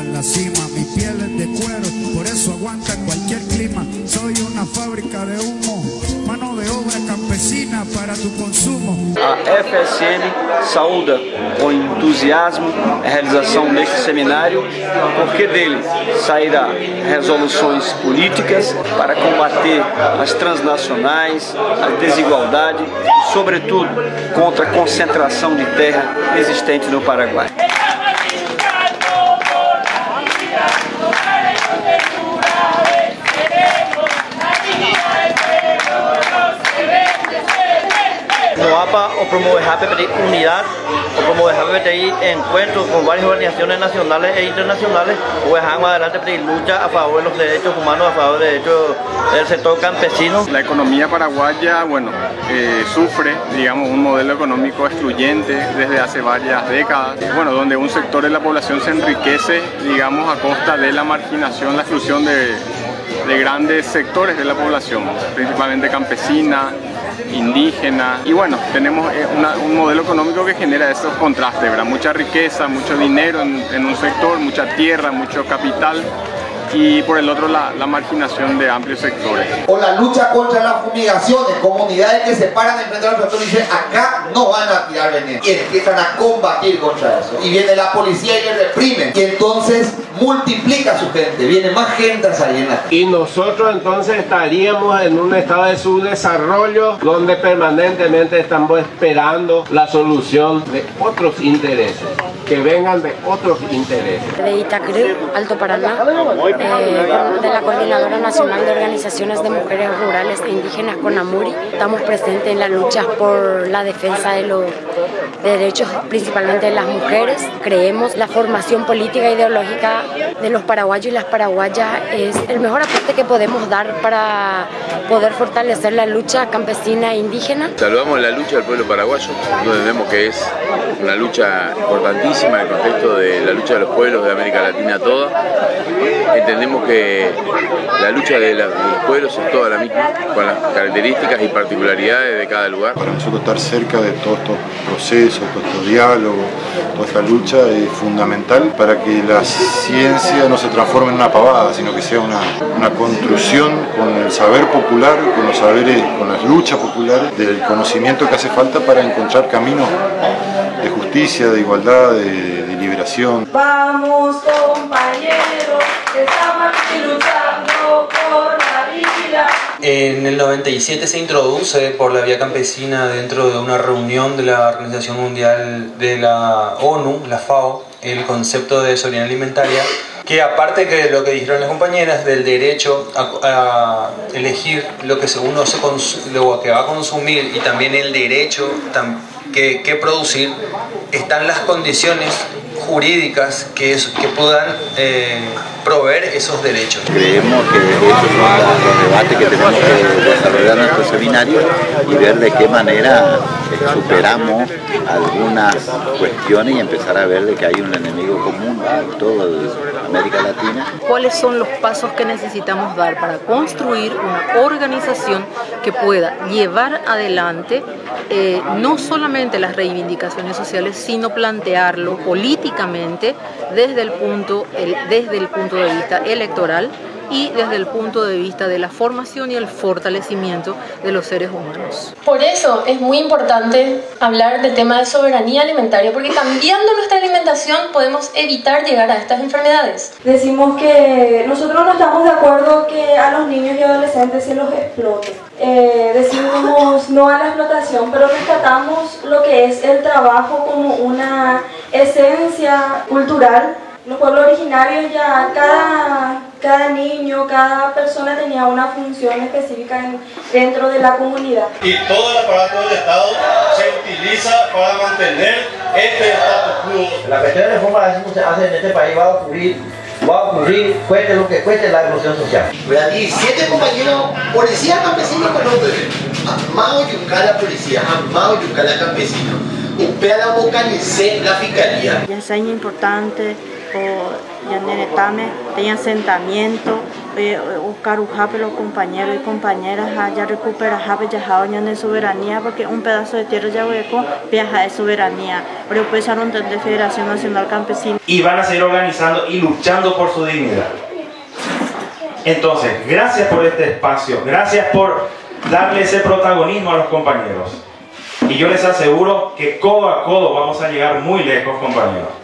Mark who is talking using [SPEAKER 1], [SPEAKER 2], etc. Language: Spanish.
[SPEAKER 1] en la cima, mi piel es de cuero, por eso aguanta cualquier clima. Soy una fábrica de humo, mano de obra campesina para tu consumo.
[SPEAKER 2] A FSM saúda com entusiasmo a realização deste seminário, porque dele sairá resoluções políticas para combater as transnacionais, a desigualdade, sobretudo contra a concentração de terra existente no Paraguai.
[SPEAKER 3] O promover unidad o promover encuentros con varias organizaciones nacionales e internacionales o más adelante pedir lucha a favor de los derechos humanos, a favor de derechos del sector campesino.
[SPEAKER 4] La economía paraguaya, bueno, eh, sufre, digamos, un modelo económico excluyente desde hace varias décadas, bueno, donde un sector de la población se enriquece, digamos, a costa de la marginación, la exclusión de, de grandes sectores de la población, principalmente campesina, indígena y bueno, tenemos eh, un modelo económico que genera esos contrastes, ¿verdad? mucha riqueza, mucho dinero en, en un sector, mucha tierra, mucho capital y por el otro la, la, marginación de amplios sectores.
[SPEAKER 5] O la lucha contra las fumigaciones, comunidades que se paran enfrente de los y dicen acá no van a tirar veneno y empiezan a combatir contra eso. Y viene la policía y les reprime. Y entonces multiplica su gente, viene más gente a salir
[SPEAKER 6] Y nosotros entonces estaríamos en un estado de subdesarrollo donde permanentemente estamos esperando la solución de otros intereses, que vengan de otros intereses.
[SPEAKER 7] De Itacru, Alto Paraná, de la Coordinadora Nacional de Organizaciones de Mujeres Rurales e Indígenas CONAMURI, estamos presentes en la lucha por la defensa de los derechos principalmente de las mujeres. Creemos la formación política e ideológica de los paraguayos y las paraguayas es el mejor aporte que podemos dar para poder fortalecer la lucha campesina e indígena.
[SPEAKER 8] Saludamos la lucha del pueblo paraguayo, donde vemos que es una lucha importantísima en el contexto de la lucha de los pueblos de América Latina toda. Que la lucha de, los pueblos es toda la misma, con las características y particularidades de cada lugar.
[SPEAKER 9] Para nosotros estar cerca de todos estos procesos, todos estos diálogos, toda esta lucha es fundamental para que la ciencia no se transforme en una pavada, sino que sea una, una construcción con el saber popular, con los saberes, con las luchas populares, del conocimiento que hace falta para encontrar caminos de justicia, de igualdad, de, de liberación.
[SPEAKER 10] Vamos compañeros,
[SPEAKER 11] En el 97 se introduce por la vía campesina dentro de una reunión de la Organización Mundial de la ONU, la FAO, el concepto de soberanía alimentaria, que aparte de lo que dijeron las compañeras del derecho a, elegir lo que uno se lo que va a consumir y también el derecho que, que producir, están las condiciones jurídicas que, que puedan eh, proveer esos derechos.
[SPEAKER 12] Creemos que esos son los debates que tenemos que desarrollar en nuestro seminario y ver de qué manera eh, superamos algunas cuestiones y empezar a ver de que hay un enemigo común en toda
[SPEAKER 13] ¿Cuáles son los pasos que necesitamos dar para construir una organización que pueda llevar adelante eh, no solamente las reivindicaciones sociales, sino plantearlo políticamente desde el punto, el, desde el punto de vista electoral y desde el punto de vista de la formación y el fortalecimiento de los seres humanos.
[SPEAKER 14] Por eso es muy importante hablar del tema de soberanía alimentaria, porque cambiando nuestra alimentación podemos evitar llegar a estas enfermedades.
[SPEAKER 10] Decimos que nosotros no estamos de acuerdo que a los niños y adolescentes se los explote. Eh, decimos no a la explotación, pero rescatamos lo que es el trabajo como una esencia cultural los pueblos originarios ya cada, cada niño, cada persona tenía una función específica dentro de la comunidad.
[SPEAKER 15] Y todo el aparato del Estado se utiliza para mantener este status quo.
[SPEAKER 3] La cuestión de reforma que se hace en este país va a ocurrir va a ocurrir, cueste lo que cueste la evolución social.
[SPEAKER 5] 17 compañeros policías campesinos con nombre. Amado Yucala policía, amado Yucala campesino. Upea la vocalice la fiscalía.
[SPEAKER 16] Ya es importante ya tame tenía asentamiento buscar jape los compañeros y compañeras ya recupera jape ya de soberanía porque un pedazo de tierra ya hueco viaja de soberanía pero pues de Federación Nacional Campesina
[SPEAKER 17] y van a seguir organizando y luchando por su dignidad Entonces, gracias por este espacio, gracias por darle ese protagonismo a los compañeros. Y yo les aseguro que codo a codo vamos a llegar muy lejos, compañeros.